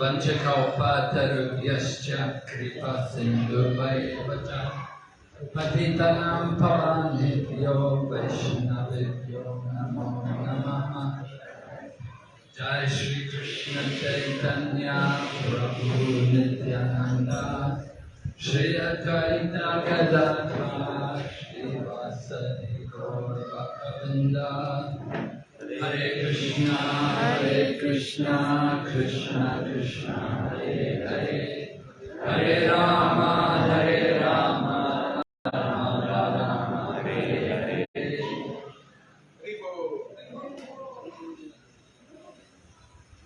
पञ्चकौपातरुभ्यश्च कृपा सिन्धुभैव च पतितनां पवानेभ्यो वैष्णवेभ्यो नमो नमः। जय श्री कृष्ण चैतन्य प्रभु नित्यानंद श्री अद्वैत गदाधर श्रीवासदि गौर Hare Krishna, Hare Krishna, Krishna Krishna, Hare Hare, Hare Rama, Hare Rama, Rama Rama, Hare Hare.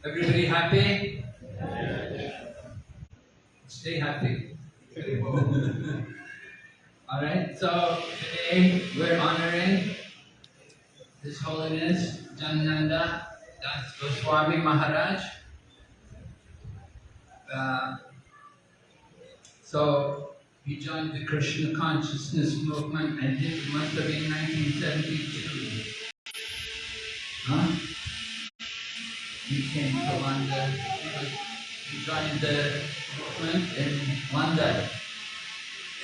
Everybody happy? Stay happy. All right, so today we're honoring His Holiness Janananda Das Goswami Maharaj. Uh, so he joined the Krishna consciousness movement and it must have been 1972. Huh? He came to London. He, joined the movement in London,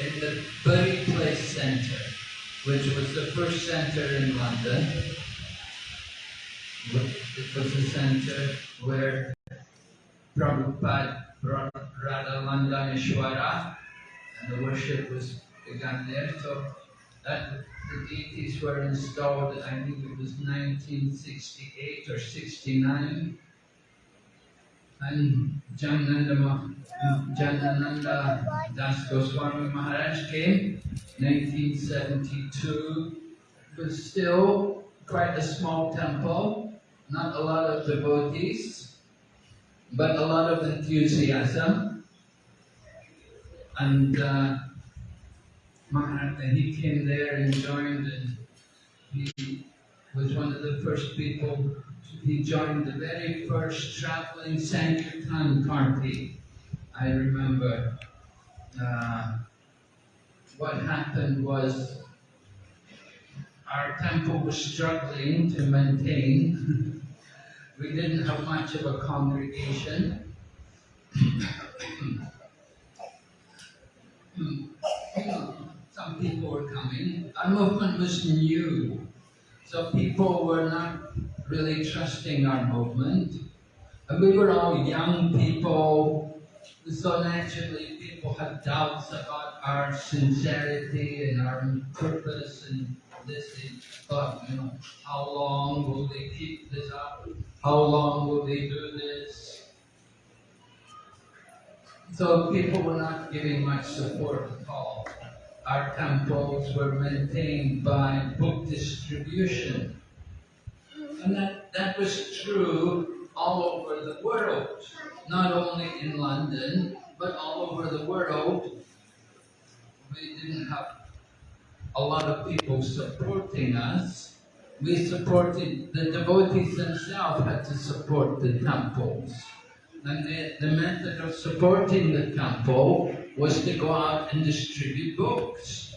in the Bury Place Centre, which was the first centre in London. It was a centre where Prabhupada brought Radha Londonishvara and the worship was begun there. So that the deities were installed, I think it was 1968 or 69. And Janananda, Janananda Das Goswami Maharaj came 1972. It was still quite a small temple, not a lot of devotees, but a lot of enthusiasm. And uh, he came there and joined, and he was one of the first people. He joined the very first traveling Sankirtan party. I remember. Uh, what happened was our temple was struggling to maintain. we didn't have much of a congregation. Some people were coming. Our movement was new, so people were not really trusting our movement. And we were all young people, so naturally people had doubts about our sincerity and our purpose and this. They thought, you know, how long will they keep this up? How long will they do this? So people were not giving much support at all. Our temples were maintained by book distribution. And that, that was true all over the world, not only in London, but all over the world. We didn't have a lot of people supporting us. We supported, the devotees themselves had to support the temples. And the, the method of supporting the temple was to go out and distribute books.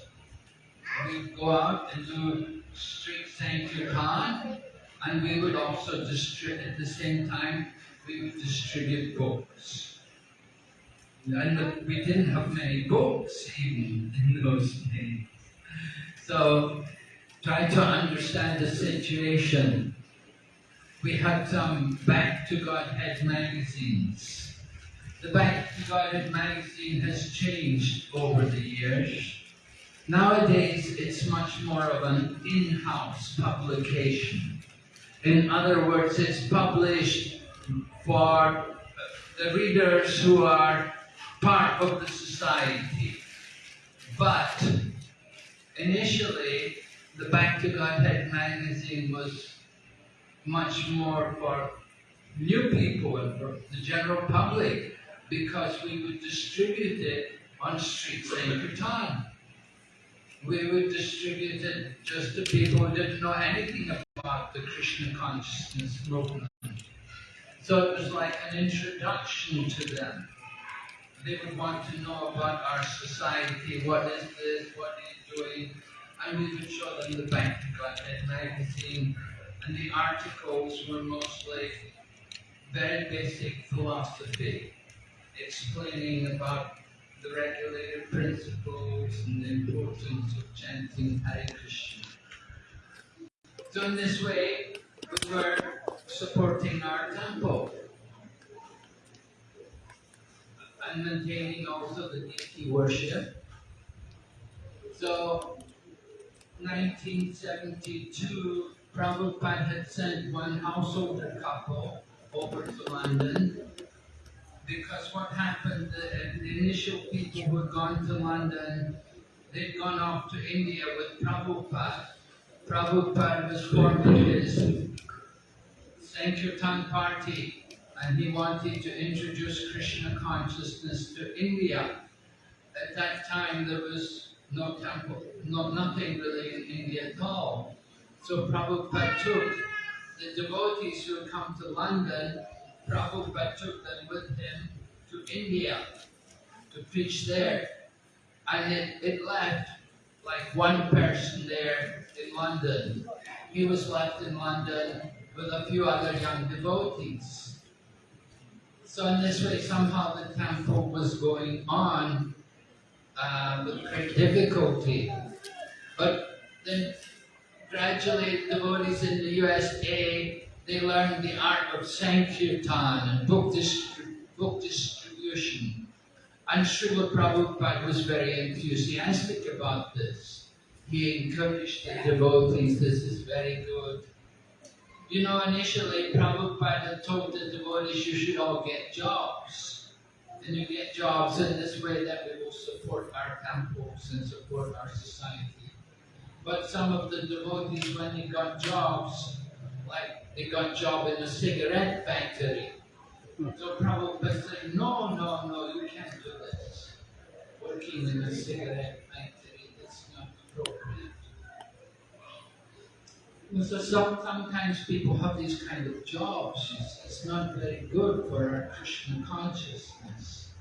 We'd go out and do street Sankirtan, and we would also distribute, at the same time, we would distribute books. And we didn't have many books even in those days. So, try to understand the situation. We had some Back to Godhead magazines. The Back to Godhead magazine has changed over the years. Nowadays, it's much more of an in-house publication. In other words, it's published for uh, the readers who are part of the society. But initially, the Back to Godhead magazine was much more for new people and for the general public because we would distribute it on street Sankirtan. We would distribute it just to people who didn't know anything about the Krishna consciousness movement. So it was like an introduction to them. They would want to know about our society, what is this, what are you doing, and we would show them the to Godhead magazine, and the articles were mostly very basic philosophy, explaining about the regulator principles and the importance of chanting Hare Krishna. So in this way, we were supporting our temple and maintaining also the deity worship. So 1972, Prabhupada had sent one householder couple over to London because what happened, the, the initial people who had gone to London, they'd gone off to India with Prabhupada. Prabhupada was forming his Sankirtan party and he wanted to introduce Krishna consciousness to India. At that time there was no temple, no, nothing really in India at all. So Prabhupada took the devotees who had come to London, Prabhupada took them with him to India to preach there. And it, it left like one person there in London. He was left in London with a few other young devotees. So in this way, somehow the temple was going on uh, with great difficulty. But then gradually the devotees in the USA, they learned the art of Sankirtan and book, distri book distribution. And Srila Prabhupada was very enthusiastic about this. He encouraged the devotees, this is very good. You know, initially Prabhupada told the devotees you should all get jobs. And you get jobs in this way that we will support our temples and support our society. But some of the devotees, when they got jobs, like they got job in a cigarette factory. So Prabhupada said, no, no, no, you can't do this. Working in a cigarette factory, that's not appropriate. So some, sometimes people have these kind of jobs. It's, it's not very good for our Krishna consciousness.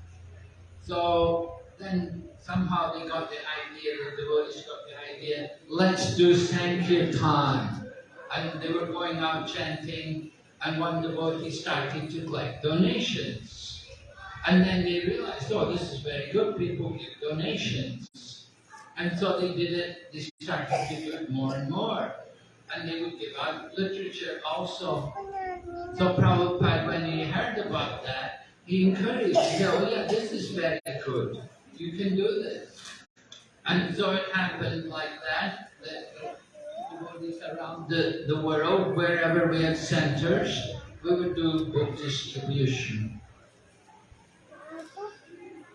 So then somehow they got the idea, the devotees got the idea, let's do Sankirtan. And they were going out chanting, and one devotee started to collect donations. And then they realized, oh, this is very good, people give donations. And so they did it, they started to do it more and more and they would give out literature also. So Prabhupada, when he heard about that, he encouraged, he said, oh yeah, this is very good. You can do this. And so it happened like that, that devotees around the, the world, wherever we had centers, we would do book distribution.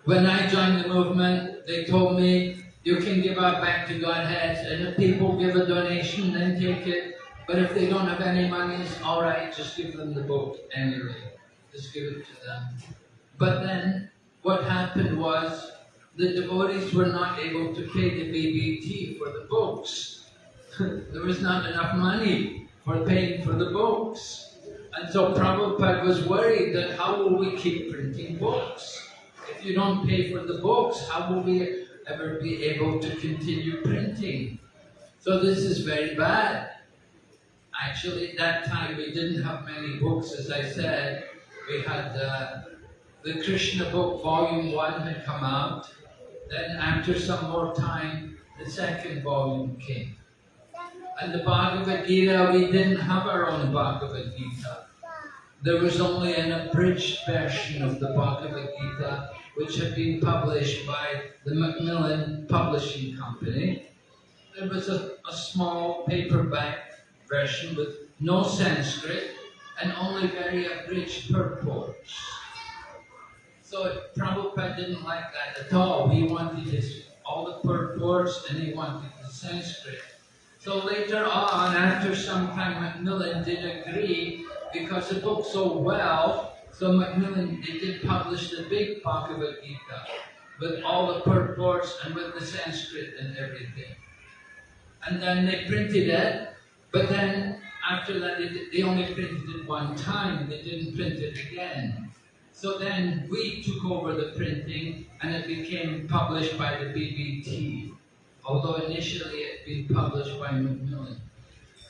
When I joined the movement, they told me you can give out back to Godhead, and if people give a donation, then take it. But if they don't have any money, it's all right, just give them the book anyway. Just give it to them. But then, what happened was, the devotees were not able to pay the BBT for the books. there was not enough money for paying for the books. And so Prabhupada was worried that how will we keep printing books? If you don't pay for the books, how will we ever be able to continue printing. So this is very bad. Actually, at that time we didn't have many books, as I said. We had uh, the Krishna book, volume one had come out. Then after some more time, the second volume came. And the Bhagavad Gita, we didn't have our own Bhagavad Gita. There was only an abridged version of the Bhagavad Gita which had been published by the Macmillan Publishing Company. There was a, a small paperback version with no Sanskrit and only very abridged purports. So Prabhupada didn't like that at all. He wanted his, all the purports and he wanted the Sanskrit. So later on, after some time, Macmillan did agree because the book sold well so Macmillan, they did publish the big Bhagavad Gita with all the purports and with the Sanskrit and everything. And then they printed it, but then after that they, they only printed it one time, they didn't print it again. So then we took over the printing and it became published by the BBT, although initially it had been published by Macmillan.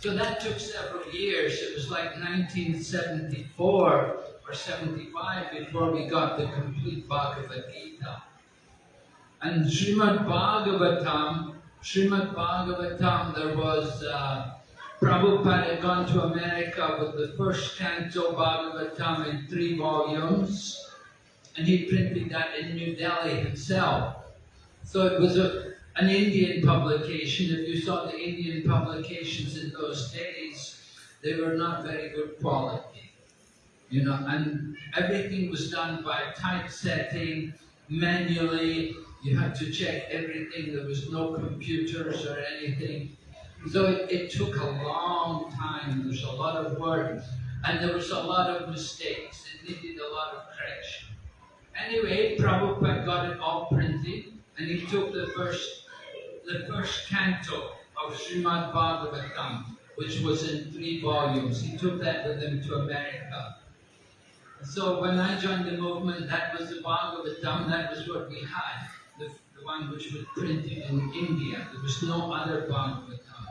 So that took several years. It was like 1974 or or 75 before we got the complete Bhagavad Gita. And Srimad Bhagavatam, Srimad Bhagavatam, there was, uh, Prabhupada had gone to America with the first canto Bhagavatam in three volumes, and he printed that in New Delhi himself. So it was a, an Indian publication. If you saw the Indian publications in those days, they were not very good quality. You know, and everything was done by typesetting, manually, you had to check everything, there was no computers or anything. So it, it took a long time, there was a lot of work, and there was a lot of mistakes, it needed a lot of correction. Anyway, Prabhupada got it all printed, and he took the first, the first canto of Srimad Bhagavatam, which was in three volumes. He took that with him to America. So when I joined the movement, that was the Bhagavatam, that was what we had, the, the one which was printed in India. There was no other Bhagavatam,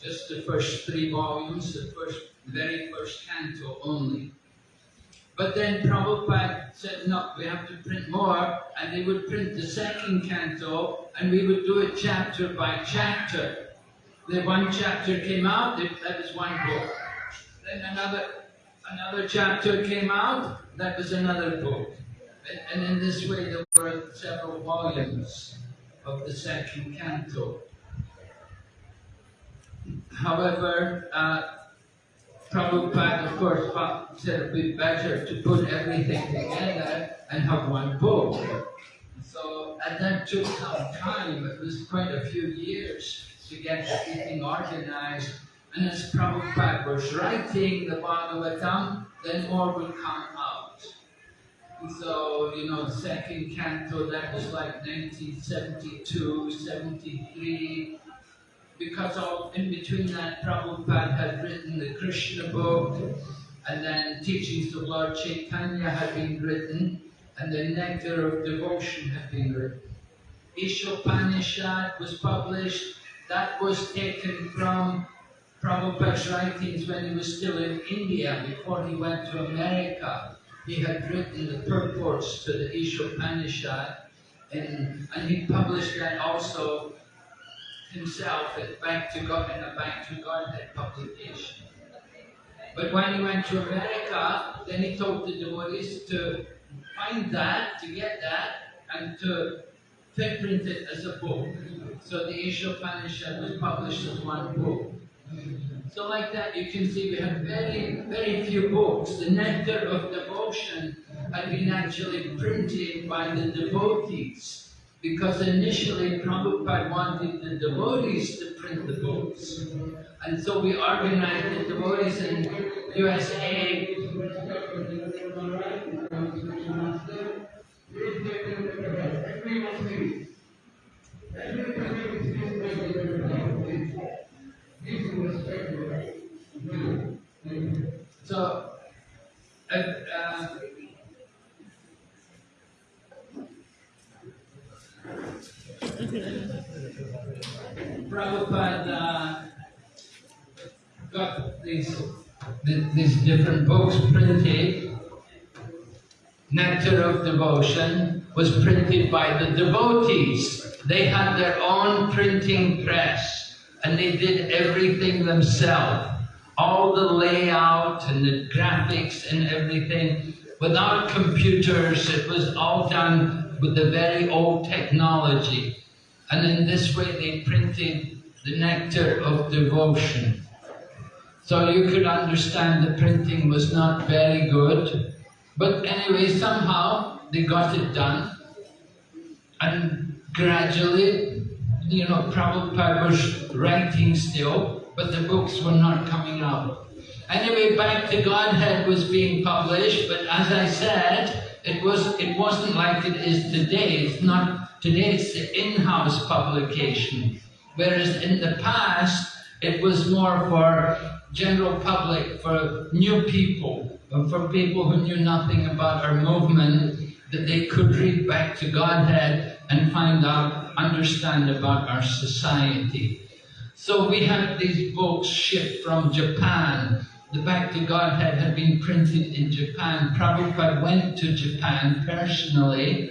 just the first three volumes, the first, very first canto only. But then Prabhupada said, no, we have to print more, and they would print the second canto, and we would do it chapter by chapter. The one chapter came out, that was one book. Then another another chapter came out, that was another book. And, in this way there were several volumes of the second canto. However, uh, Prabhupada, of course, said it would be better to put everything together and have one book. So, and that took some time. It was quite a few years to get everything organized and as Prabhupada was writing the Bhagavatam, then more would come out. And so, you know, second canto, that was like 1972, 73, because of, in between that, Prabhupada had written the Krishna book, and then Teachings of Lord Chaitanya had been written, and the Nectar of Devotion had been written. Ishopanishad was published, that was taken from Prabhupada's writings when he was still in India, before he went to America. He had written the purports to the Ishopanishad, and, and he published that also himself at Back to God in a Back to Godhead publication. But when he went to America, then he told the devotees to find that, to get that, and to print it as a book. So the Ishopanishad was published as one book. So like that, you can see we have very, very few books. The Nectar of Devotion had been actually printed by the devotees because initially Prabhupada wanted the devotees to print the books. And so we organized the devotees in USA So, uh, uh, Prabhupada got these, these different books printed. Nectar of Devotion was printed by the devotees. They had their own printing press and they did everything themselves all the layout and the graphics and everything. Without computers, it was all done with the very old technology. And in this way, they printed the nectar of devotion. So you could understand the printing was not very good. But anyway, somehow they got it done. And gradually, you know, Prabhupada was writing still, but the books were not coming out. Anyway, Back to Godhead was being published, but as I said, it was it wasn't like it is today. It's not today. It's the in-house publication, whereas in the past it was more for general public, for new people, for people who knew nothing about our movement, that they could read Back to Godhead and find out, understand about our society. So we had these books shipped from Japan the Back to Godhead had been printed in Japan. Prabhupada went to Japan personally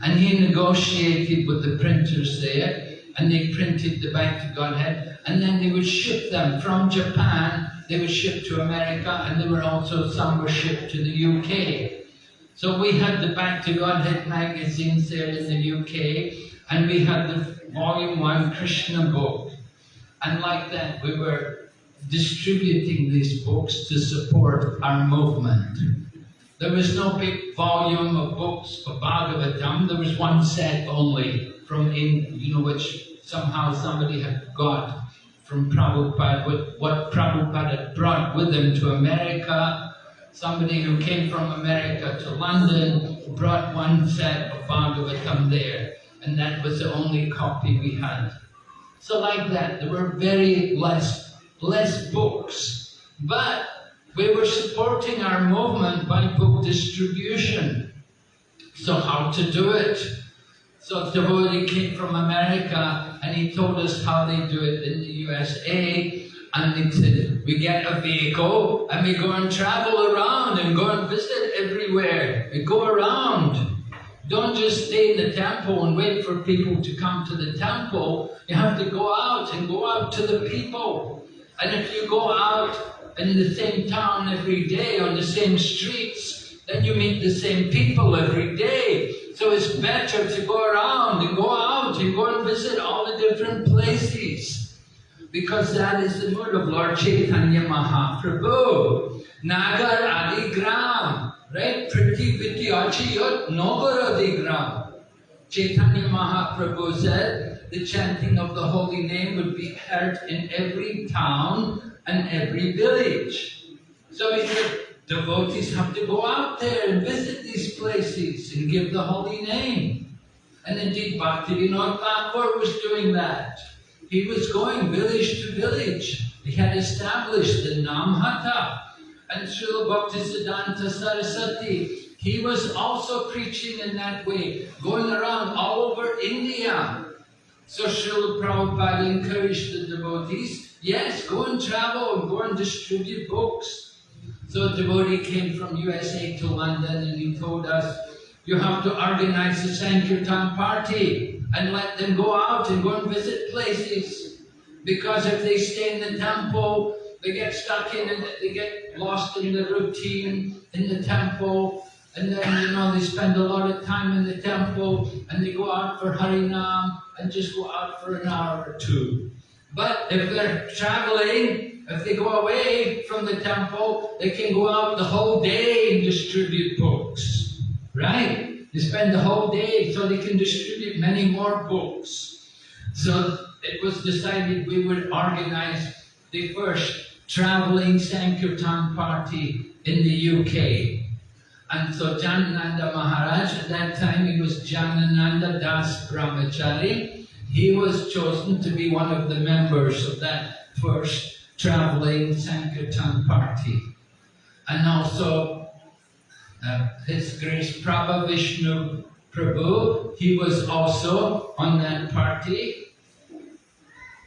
and he negotiated with the printers there and they printed the Back to Godhead and then they would ship them from Japan, they would ship to America and there were also some were shipped to the UK. So we had the Back to Godhead magazines there in the UK and we had the volume one Krishna book. And like that we were distributing these books to support our movement. There was no big volume of books of Bhagavatam, there was one set only from in, you know, which somehow somebody had got from Prabhupada, what, what Prabhupada had brought with him to America. Somebody who came from America to London brought one set of Bhagavatam there, and that was the only copy we had. So like that, there were very less less books, but we were supporting our movement by book distribution. So how to do it? So devotee came from America and he told us how they do it in the USA and he said, we get a vehicle and we go and travel around and go and visit everywhere. We go around. Don't just stay in the temple and wait for people to come to the temple. You have to go out and go out to the people. And if you go out and in the same town every day on the same streets, then you meet the same people every day. So it's better to go around and go out and go and visit all the different places. Because that is the mood of Lord Chaitanya Mahaprabhu. Nagar Adi Gram, right? Pretty Vidyachiyot Nagar Adi Gram. Chaitanya Mahaprabhu said, the chanting of the holy name would be heard in every town and every village. So he said, devotees have to go out there and visit these places and give the holy name. And indeed, Bhaktivinoda Thakur was doing that. He was going village to village. He had established the Namhata. And Srila Bhaktisiddhanta Saraswati, he was also preaching in that way, going around all over India, so Srila Prabhupada encouraged the devotees, yes, go and travel and go and distribute books. So a devotee came from USA to London and he told us, you have to organize a Sankirtan party and let them go out and go and visit places. Because if they stay in the temple, they get stuck in it, they get lost in the routine in the temple, and then, you know, they spend a lot of time in the temple and they go out for Harinam and just go out for an hour or two. But if they're traveling, if they go away from the temple, they can go out the whole day and distribute books. Right? They spend the whole day so they can distribute many more books. So it was decided we would organize the first traveling Sankirtan party in the UK. And so Janananda Maharaj, at that time he was Janananda Das Brahmachari. He was chosen to be one of the members of that first traveling Sankirtan party. And also uh, His Grace Prabha Vishnu Prabhu, he was also on that party.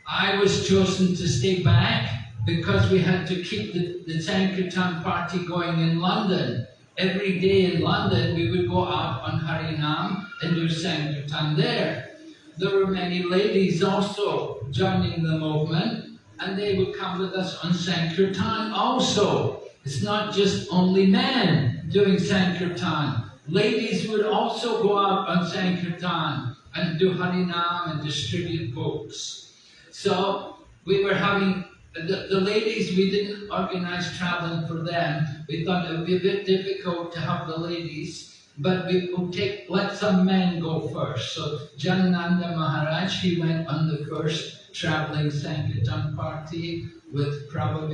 I was chosen to stay back because we had to keep the, the Sankirtan party going in London every day in London, we would go out on Harinam and do Sankirtan there. There were many ladies also joining the movement, and they would come with us on Sankirtan also. It's not just only men doing Sankirtan. Ladies would also go out on Sankirtan and do Harinam and distribute books. So we were having the, the ladies, we didn't organize traveling for them. We thought it would be a bit difficult to have the ladies, but we would take, let some men go first. So Janananda Maharaj, he went on the first traveling Sankirtan party with Prabhu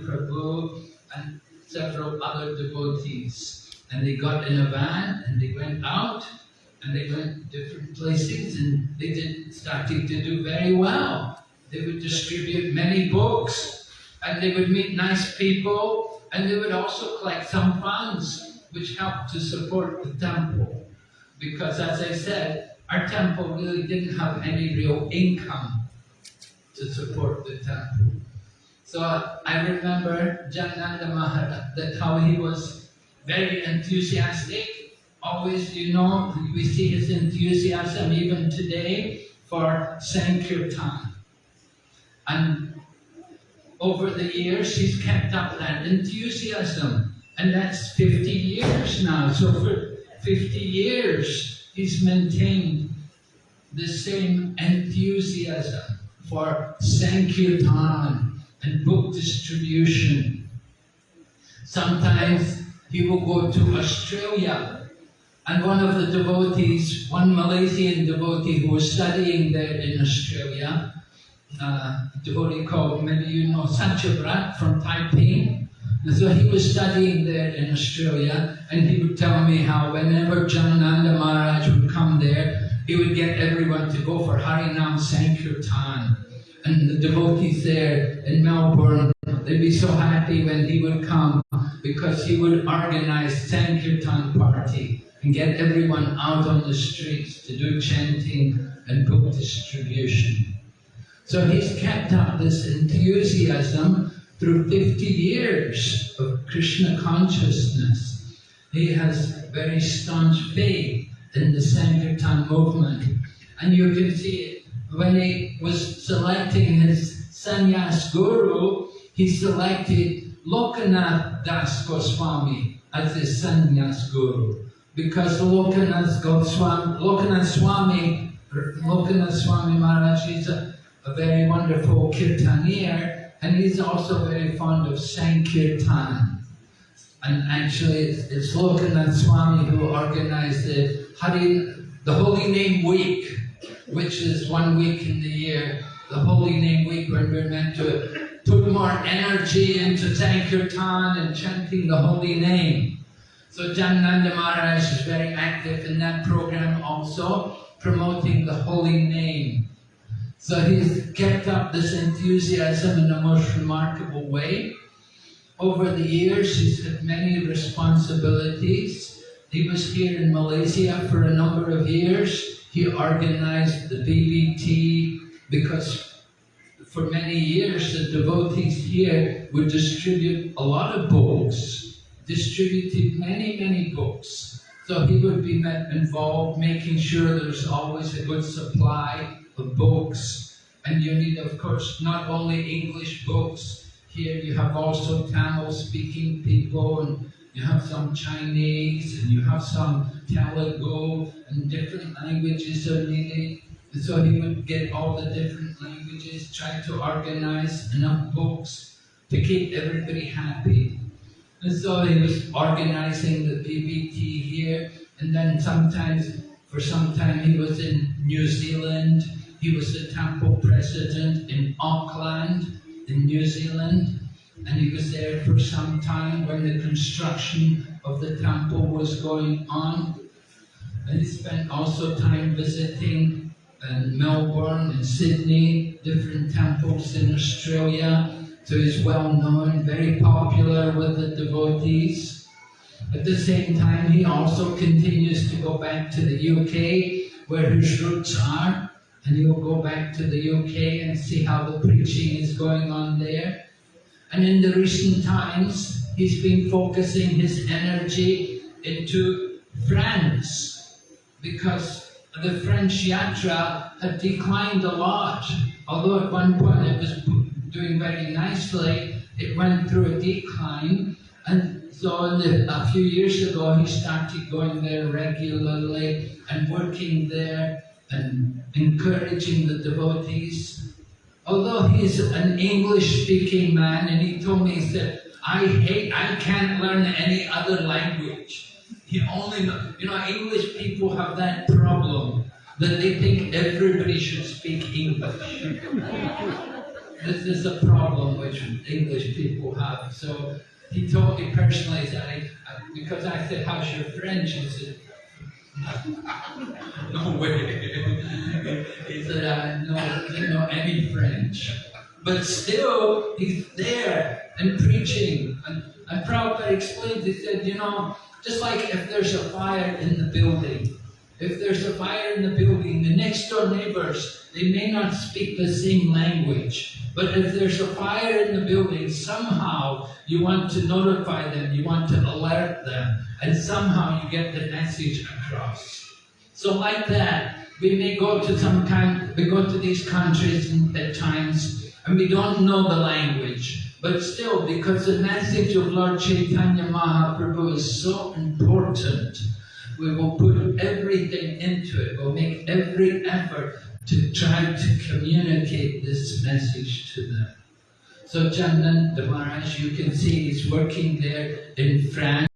Prabhu and several other devotees. And they got in a van and they went out and they went different places and they did started to do very well. They would distribute many books and they would meet nice people and they would also collect some funds which helped to support the temple. Because as I said, our temple really didn't have any real income to support the temple. So I remember Janananda Maharaj, that how he was very enthusiastic. Always, you know, we see his enthusiasm even today for Sankirtan. And over the years, he's kept up that enthusiasm. And that's 50 years now. So for 50 years, he's maintained the same enthusiasm for Sankirtan and book distribution. Sometimes he will go to Australia and one of the devotees, one Malaysian devotee who was studying there in Australia, uh, devotee called, maybe you know, Sanchabrat from Taiping. And so he was studying there in Australia and he would tell me how whenever Janananda Maharaj would come there, he would get everyone to go for Harinam Sankirtan. And the devotees there in Melbourne, they'd be so happy when he would come because he would organize Sankirtan party and get everyone out on the streets to do chanting and book distribution. So he's kept up this enthusiasm through 50 years of Krishna consciousness. He has very staunch faith in the Sankirtan movement. And you can see when he was selecting his sannyas guru, he selected Lokanath Das Goswami as his sannyas guru. Because Lokanath Goswami, Lokanath Swami, Lokanath Swami Maharaj is a, a very wonderful kirtaniya, and he's also very fond of Sankirtan. And actually, it's, it's Lokanath Swami who organized the Hari, the Holy Name Week, which is one week in the year, the Holy Name Week, when we're meant to put more energy into Sankirtan and chanting the Holy Name. So Janananda Maharaj is very active in that program also, promoting the Holy Name. So he's kept up this enthusiasm in a most remarkable way. Over the years, he's had many responsibilities. He was here in Malaysia for a number of years. He organized the BBT because for many years the devotees here would distribute a lot of books, distributed many, many books. So he would be involved making sure there's always a good supply of books. And you need, of course, not only English books, here you have also Tamil-speaking people, and you have some Chinese, and you have some Telugu, and different languages are needed. And so he would get all the different languages, try to organize enough books to keep everybody happy. And so he was organizing the BBT here, and then sometimes, for some time, he was in New Zealand. He was the temple president in Auckland, in New Zealand, and he was there for some time when the construction of the temple was going on. And he spent also time visiting in Melbourne and Sydney, different temples in Australia. So he's well known, very popular with the devotees. At the same time, he also continues to go back to the UK, where his roots are, and he'll go back to the UK and see how the preaching is going on there. And in the recent times, he's been focusing his energy into France because the French yatra had declined a lot. Although at one point it was doing very nicely, it went through a decline. And so the, a few years ago, he started going there regularly and working there and encouraging the devotees. Although he's an English-speaking man, and he told me, he said, I hate, I can't learn any other language. He only, you know, English people have that problem, that they think everybody should speak English. this is a problem which English people have. So he told me personally that I, because I said, how's your French? He said, no way. he uh, said, I know, didn't know any French. But still, he's there and preaching. And, and Prabhupada explained, he said, you know, just like if there's a fire in the building, If there's a fire in the building, the next door neighbors, they may not speak the same language. But if there's a fire in the building, somehow you want to notify them, you want to alert them, and somehow you get the message across. So like that, we may go to some kind, we go to these countries at times, and we don't know the language. But still, because the message of Lord Chaitanya Mahaprabhu is so important, we will put everything into it. We'll make every effort to try to communicate this message to them. So Janananda Maharaj, you can see he's working there in France,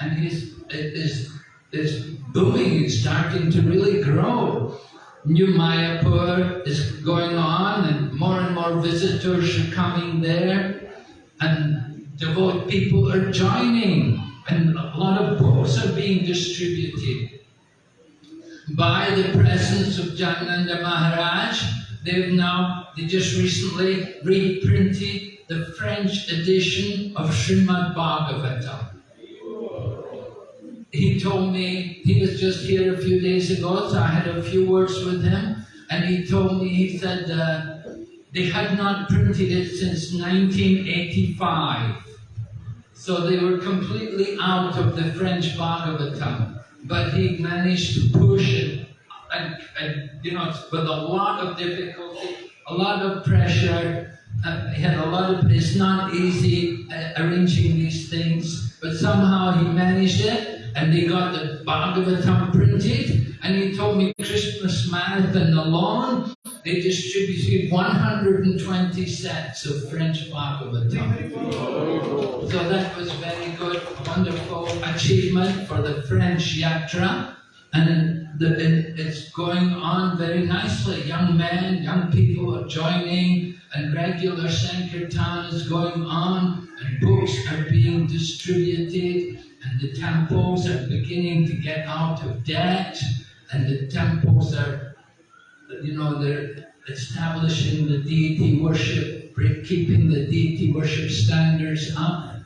and he's, is, is booming, it's starting to really grow. New Mayapur is going on, and more and more visitors are coming there, and devout people are joining and a lot of books are being distributed. By the presence of Janananda Maharaj, they've now, they just recently reprinted the French edition of Srimad Bhagavatam. He told me, he was just here a few days ago, so I had a few words with him, and he told me, he said, uh, they had not printed it since 1985. So they were completely out of the French Bhagavatam. But he managed to push it, and, and you know, with a lot of difficulty, a lot of pressure. Uh, he had a lot of, it's not easy uh, arranging these things, but somehow he managed it, and they got the Bhagavatam printed, and he told me Christmas Marathon alone they distributed 120 sets of French Bhagavatam. So that was very good, wonderful achievement for the French Yatra. And the, it's going on very nicely. Young men, young people are joining, and regular Sankirtan is going on, and books are being distributed, and the temples are beginning to get out of debt, and the temples are you know, they're establishing the deity worship, keeping the deity worship standards up.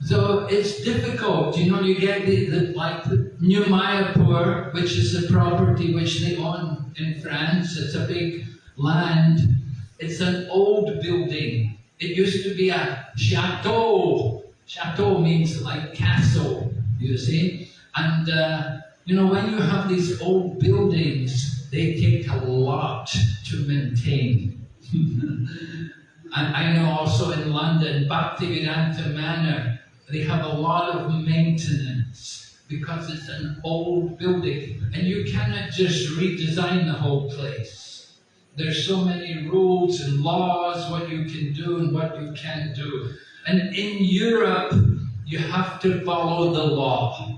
So it's difficult, you know, you get the, the like New Mayapur, which is a property which they own in France, it's a big land. It's an old building. It used to be a chateau. Chateau means like castle, you see. And, uh, you know, when you have these old buildings, they take a lot to maintain. I know also in London, Bhaktivedanta Manor, they have a lot of maintenance because it's an old building and you cannot just redesign the whole place. There's so many rules and laws, what you can do and what you can't do. And in Europe, you have to follow the law.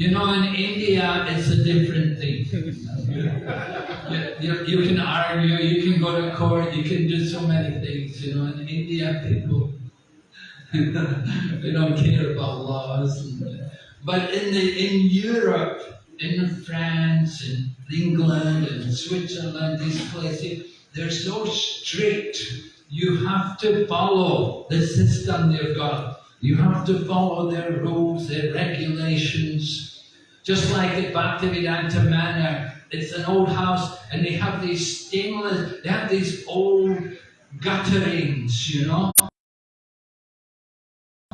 You know, in India, it's a different thing. you, you, can argue, you can go to court, you can do so many things. You know, in India, people they don't care about laws. But in the in Europe, in France, in England, and Switzerland, these places, they're so strict. You have to follow the system they've got. You have to follow their rules, their regulations. Just like at Bhaktivedanta Manor, it's an old house and they have these stainless, they have these old gutterings, you know.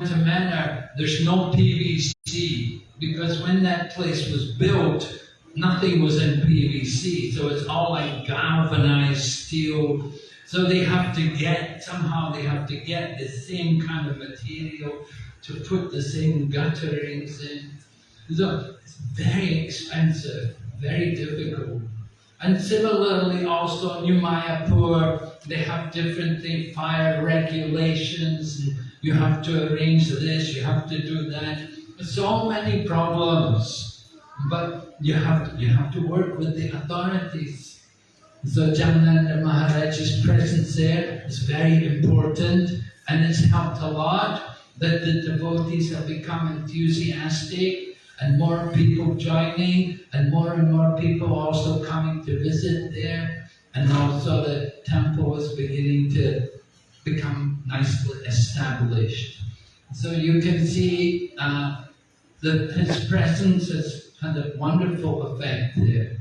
To Manor, there's no PVC because when that place was built, nothing was in PVC, so it's all like galvanized steel so they have to get, somehow they have to get the same kind of material to put the same gutterings in. So it's very expensive, very difficult. And similarly also New Mayapur, they have different fire regulations, you have to arrange this, you have to do that. So many problems. But you have to, you have to work with the authorities. So Jagannath Maharaj's presence there is very important and it's helped a lot that the devotees have become enthusiastic and more people joining and more and more people also coming to visit there and also the temple is beginning to become nicely established. So you can see uh, that his presence has had a wonderful effect there.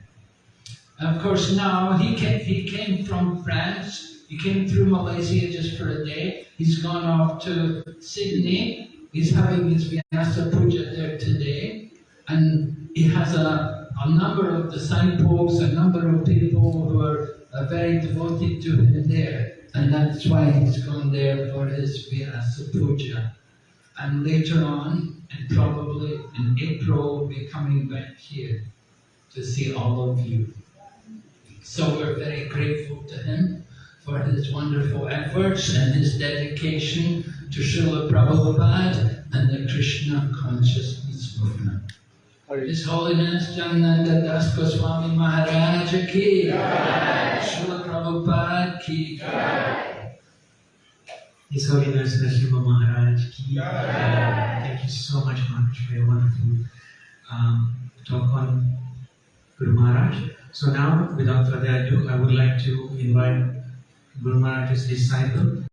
Of course, now he came, he came from France. He came through Malaysia just for a day. He's gone off to Sydney. He's having his Vyasa Puja there today. And he has a, a number of disciples, a number of people who are very devoted to him there. And that's why he's gone there for his Vyasa Puja. And later on, and probably in April, we'll be coming back here to see all of you. So we're very grateful to him for his wonderful efforts and his dedication to Srila Prabhupada and the Krishna consciousness movement. His Holiness Janananda Das Goswami Maharaj ki Srila Prabhupada ki His Holiness Nrsimha Maharaj ki Thank you so much, Maharaj, for your wonderful um, talk on Guru Maharaj. So now, without further ado, I would like to invite Guru Maharaj's disciple,